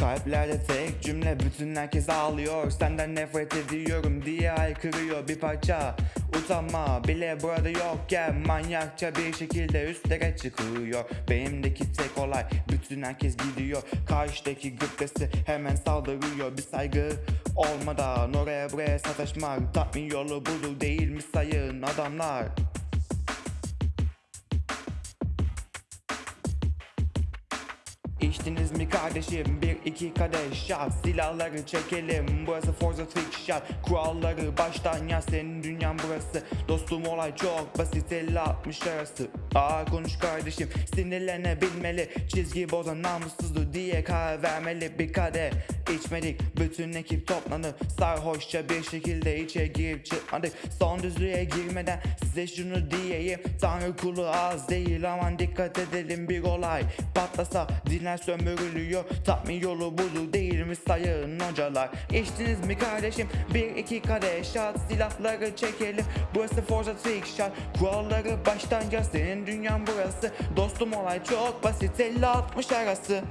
Kalplerde tek cümle bütün herkes ağlıyor. Senden nefret ediyorum diye haykırıyor bir parça. Utanma bile burada yokken Manyakça bir şekilde üstlere çıkıyor. Benimdeki tek olay bütün herkes gidiyor. Karşıdaki gıptası hemen saldırıyor. Bir saygı olmadan oraya buraya sataşmak Tatmin yolu budur değil mi sayın adamlar İçtiniz mi kardeşim? Bir iki kadeh şat. Silahları çekelim. Burası Forza Fiction Kuralları baştan yaz. Senin dünyan burası. Dostum olay çok basit. 50-60 arası. Aa konuş kardeşim. Sinirlenebilmeli. Çizgi bozan namussuzdu diye karar vermeli. Bir kadeh içmedik bütün ekip toplanıp Sarhoşça bir şekilde içe girip çıkmadık. Son düzlüğe girmeden size şunu diyeyim. Tanrı kulu az değil aman dikkat edelim bir olay Patlasa dinler sömürülüyor. Tatmin yolu budur değil mi sayın hocalar? İçtiniz mi kardeşim? Bir iki kadeh şat Silahları çekelim. Burası Forza Fiction Kuralları baştan yaz senin dünyan burası. Dostum olay çok basit. 50-60 arası